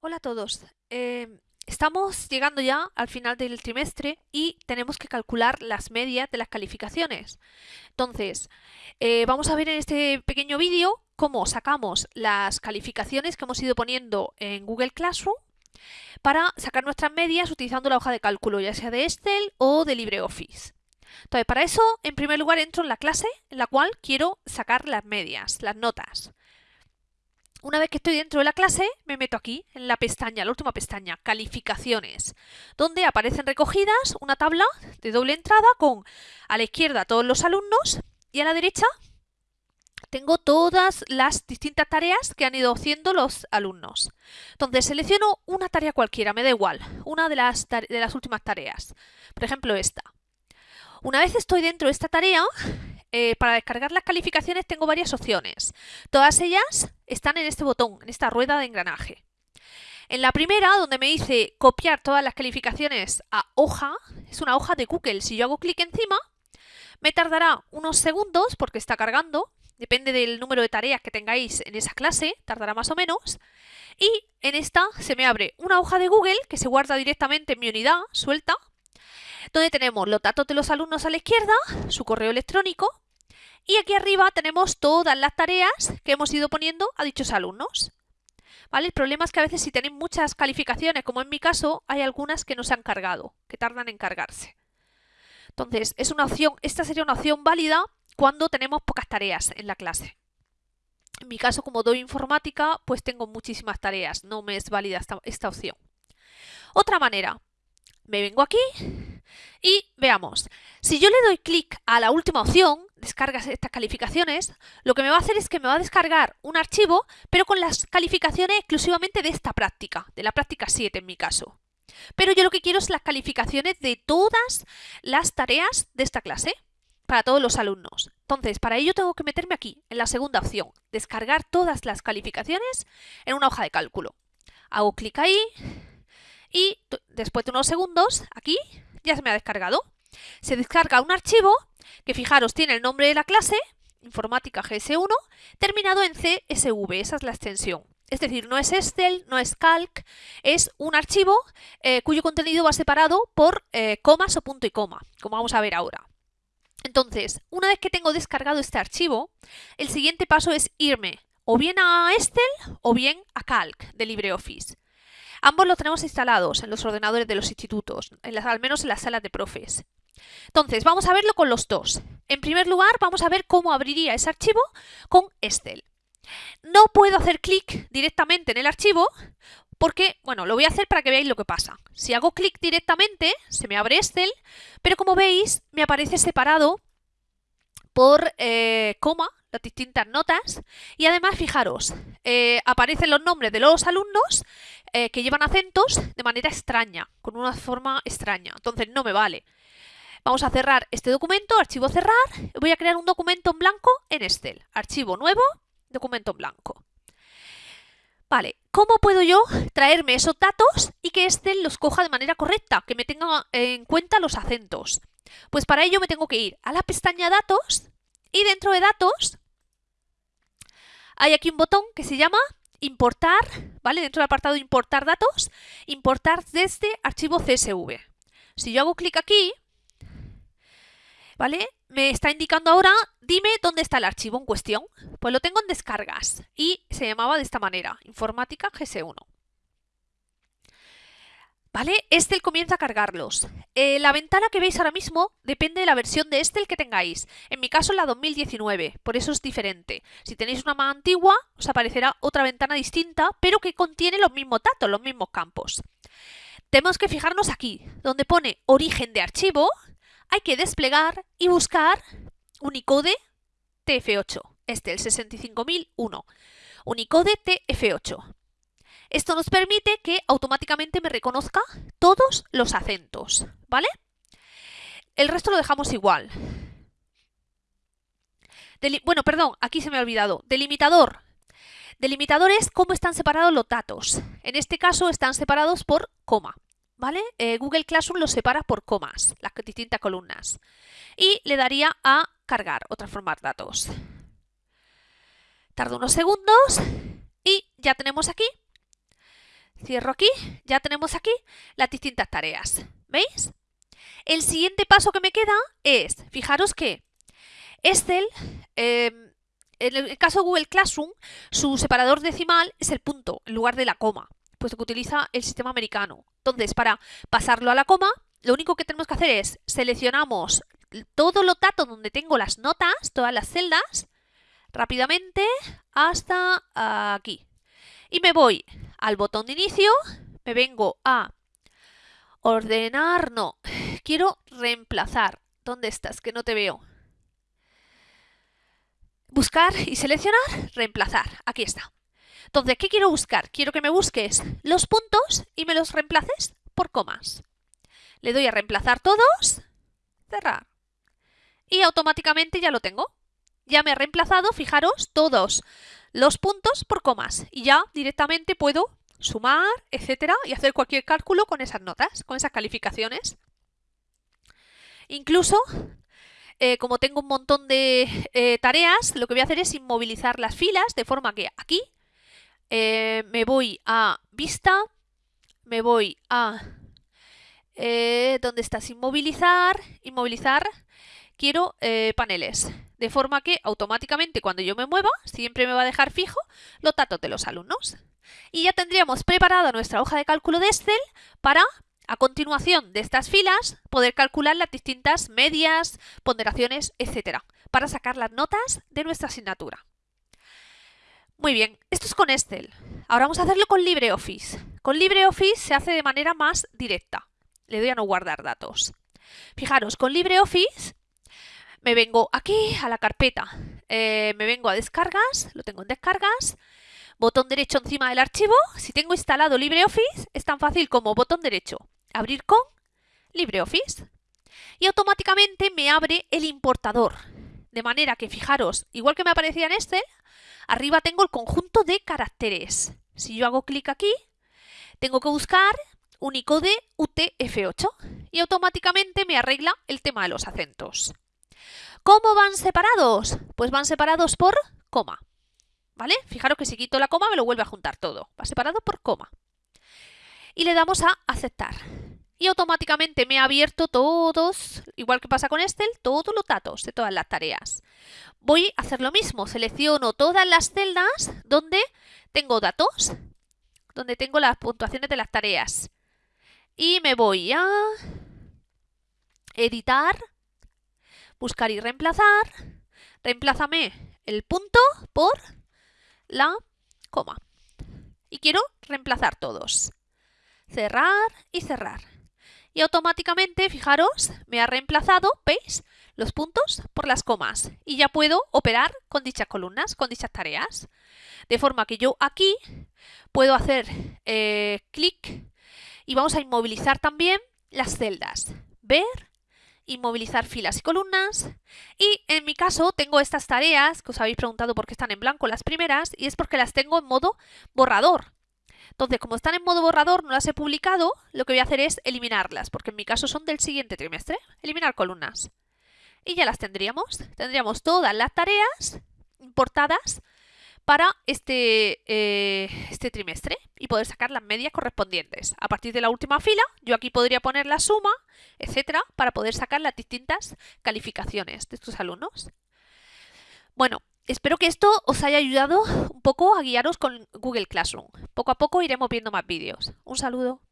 Hola a todos. Eh, estamos llegando ya al final del trimestre y tenemos que calcular las medias de las calificaciones. Entonces, eh, vamos a ver en este pequeño vídeo cómo sacamos las calificaciones que hemos ido poniendo en Google Classroom para sacar nuestras medias utilizando la hoja de cálculo, ya sea de Excel o de LibreOffice. Entonces, para eso, en primer lugar, entro en la clase en la cual quiero sacar las medias, las notas. Una vez que estoy dentro de la clase, me meto aquí, en la pestaña, la última pestaña, Calificaciones, donde aparecen recogidas una tabla de doble entrada con a la izquierda todos los alumnos y a la derecha tengo todas las distintas tareas que han ido haciendo los alumnos. Entonces selecciono una tarea cualquiera, me da igual, una de las, de las últimas tareas. Por ejemplo, esta. Una vez estoy dentro de esta tarea, eh, para descargar las calificaciones tengo varias opciones. Todas ellas están en este botón, en esta rueda de engranaje. En la primera, donde me dice copiar todas las calificaciones a hoja, es una hoja de Google. Si yo hago clic encima, me tardará unos segundos porque está cargando. Depende del número de tareas que tengáis en esa clase, tardará más o menos. Y en esta se me abre una hoja de Google que se guarda directamente en mi unidad, suelta, donde tenemos los datos de los alumnos a la izquierda, su correo electrónico, y aquí arriba tenemos todas las tareas que hemos ido poniendo a dichos alumnos. ¿Vale? El problema es que a veces si tenéis muchas calificaciones, como en mi caso, hay algunas que no se han cargado, que tardan en cargarse. Entonces, es una opción, esta sería una opción válida cuando tenemos pocas tareas en la clase. En mi caso, como doy informática, pues tengo muchísimas tareas, no me es válida esta, esta opción. Otra manera, me vengo aquí y veamos, si yo le doy clic a la última opción, descargas estas calificaciones, lo que me va a hacer es que me va a descargar un archivo, pero con las calificaciones exclusivamente de esta práctica, de la práctica 7 en mi caso. Pero yo lo que quiero es las calificaciones de todas las tareas de esta clase, para todos los alumnos. Entonces, para ello tengo que meterme aquí, en la segunda opción, descargar todas las calificaciones en una hoja de cálculo. Hago clic ahí y después de unos segundos, aquí, ya se me ha descargado. Se descarga un archivo que fijaros tiene el nombre de la clase, informática GS1, terminado en CSV, esa es la extensión. Es decir, no es Excel, no es Calc, es un archivo eh, cuyo contenido va separado por eh, comas o punto y coma, como vamos a ver ahora. Entonces, una vez que tengo descargado este archivo, el siguiente paso es irme o bien a Excel o bien a Calc de LibreOffice. Ambos los tenemos instalados en los ordenadores de los institutos, al menos en las salas de profes. Entonces, vamos a verlo con los dos. En primer lugar, vamos a ver cómo abriría ese archivo con Excel. No puedo hacer clic directamente en el archivo porque, bueno, lo voy a hacer para que veáis lo que pasa. Si hago clic directamente, se me abre Excel, pero como veis, me aparece separado por eh, coma, las distintas notas, y además, fijaros, eh, aparecen los nombres de los alumnos eh, que llevan acentos de manera extraña, con una forma extraña. Entonces no me vale. Vamos a cerrar este documento, archivo cerrar, voy a crear un documento en blanco en Excel. Archivo nuevo, documento en blanco. Vale, ¿cómo puedo yo traerme esos datos y que Excel los coja de manera correcta, que me tenga en cuenta los acentos? Pues para ello me tengo que ir a la pestaña Datos y dentro de Datos hay aquí un botón que se llama importar, ¿vale? Dentro del apartado importar datos, importar desde archivo CSV. Si yo hago clic aquí, ¿vale? Me está indicando ahora, dime dónde está el archivo en cuestión. Pues lo tengo en descargas y se llamaba de esta manera, informática GS1. ¿Vale? Excel comienza a cargarlos. Eh, la ventana que veis ahora mismo depende de la versión de Excel que tengáis. En mi caso la 2019, por eso es diferente. Si tenéis una más antigua, os aparecerá otra ventana distinta, pero que contiene los mismos datos, los mismos campos. Tenemos que fijarnos aquí, donde pone origen de archivo, hay que desplegar y buscar Unicode TF8, este, el 65001. Unicode TF8. Esto nos permite que automáticamente me reconozca todos los acentos, ¿vale? El resto lo dejamos igual. bueno, perdón, aquí se me ha olvidado. Delimitador. Delimitador es cómo están separados los datos. En este caso están separados por coma. ¿Vale? Eh, Google Classroom los separa por comas, las distintas columnas. Y le daría a cargar o transformar datos. Tarda unos segundos y ya tenemos aquí Cierro aquí, ya tenemos aquí las distintas tareas. ¿Veis? El siguiente paso que me queda es, fijaros que Excel, em, en el caso de Google Classroom, su separador decimal es el punto en lugar de la coma, puesto que utiliza el sistema americano. Entonces, para pasarlo a la coma, lo único que tenemos que hacer es seleccionamos todos los datos donde tengo las notas, todas las celdas, rápidamente hasta aquí. Y me voy al botón de inicio, me vengo a ordenar, no, quiero reemplazar. ¿Dónde estás? Que no te veo. Buscar y seleccionar, reemplazar. Aquí está. Entonces, ¿qué quiero buscar? Quiero que me busques los puntos y me los reemplaces por comas. Le doy a reemplazar todos, cerrar. Y automáticamente ya lo tengo. Ya me ha reemplazado, fijaros, todos los puntos por comas. Y ya directamente puedo sumar, etcétera, y hacer cualquier cálculo con esas notas, con esas calificaciones. Incluso, eh, como tengo un montón de eh, tareas, lo que voy a hacer es inmovilizar las filas, de forma que aquí eh, me voy a vista, me voy a... ¿Dónde estás? Inmovilizar, inmovilizar, quiero paneles de forma que automáticamente cuando yo me mueva siempre me va a dejar fijo los datos de los alumnos. Y ya tendríamos preparada nuestra hoja de cálculo de Excel para, a continuación de estas filas, poder calcular las distintas medias, ponderaciones, etcétera, para sacar las notas de nuestra asignatura. Muy bien, esto es con Excel. Ahora vamos a hacerlo con LibreOffice. Con LibreOffice se hace de manera más directa. Le doy a no guardar datos. Fijaros, con LibreOffice me vengo aquí a la carpeta, eh, me vengo a descargas, lo tengo en descargas, botón derecho encima del archivo, si tengo instalado LibreOffice es tan fácil como botón derecho, abrir con LibreOffice y automáticamente me abre el importador. De manera que fijaros, igual que me aparecía en este, arriba tengo el conjunto de caracteres. Si yo hago clic aquí, tengo que buscar Unicode UTF-8 y automáticamente me arregla el tema de los acentos. ¿Cómo van separados? Pues van separados por coma. ¿Vale? Fijaros que si quito la coma me lo vuelve a juntar todo. Va separado por coma. Y le damos a aceptar. Y automáticamente me ha abierto todos, igual que pasa con Excel, todos los datos de todas las tareas. Voy a hacer lo mismo. Selecciono todas las celdas donde tengo datos, donde tengo las puntuaciones de las tareas. Y me voy a editar buscar y reemplazar, reemplázame el punto por la coma. Y quiero reemplazar todos. Cerrar y cerrar. Y automáticamente, fijaros, me ha reemplazado, ¿veis? Los puntos por las comas. Y ya puedo operar con dichas columnas, con dichas tareas. De forma que yo aquí puedo hacer eh, clic y vamos a inmovilizar también las celdas. Ver, inmovilizar filas y columnas. Y en mi caso tengo estas tareas, que os habéis preguntado por qué están en blanco las primeras, y es porque las tengo en modo borrador. Entonces, como están en modo borrador, no las he publicado, lo que voy a hacer es eliminarlas, porque en mi caso son del siguiente trimestre. Eliminar columnas. Y ya las tendríamos. Tendríamos todas las tareas importadas para este, eh, este trimestre y poder sacar las medias correspondientes. A partir de la última fila, yo aquí podría poner la suma, etcétera, para poder sacar las distintas calificaciones de estos alumnos. Bueno, espero que esto os haya ayudado un poco a guiaros con Google Classroom. Poco a poco iremos viendo más vídeos. Un saludo.